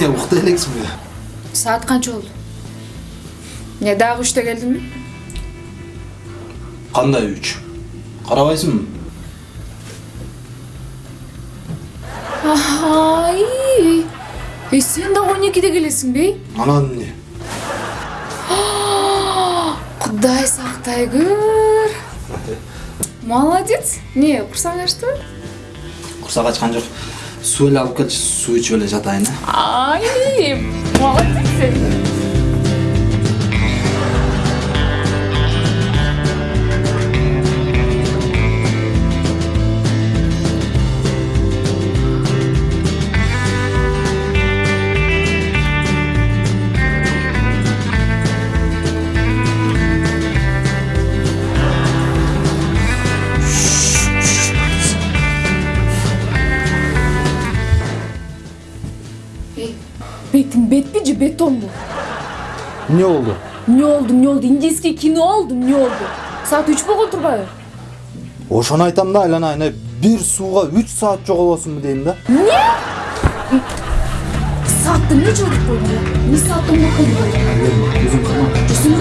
укта элексиңби kança oldu? Ne daha üçte geldin mi? кандай үч карабайсыңбы Ay. E sen de 12'de gelesin bey. анан эмне Құдай сақтай көр. Молодец. Не, құрсаң ашты? курсак ачкан жок эле алып келчи суу ичип эле жатайын Ay, молодец sen. Betin bet mi beton mu? эмне болду Ne oldu ne oldu? İngilizce kino oldu ne oldu? Saat 3 болған тұрбайбы? ошону айтам да айланайын э бир сууга үч саат жоголосуңбу дейм да Saatты не жолдық қойды? Не саатты не Жүрсің деме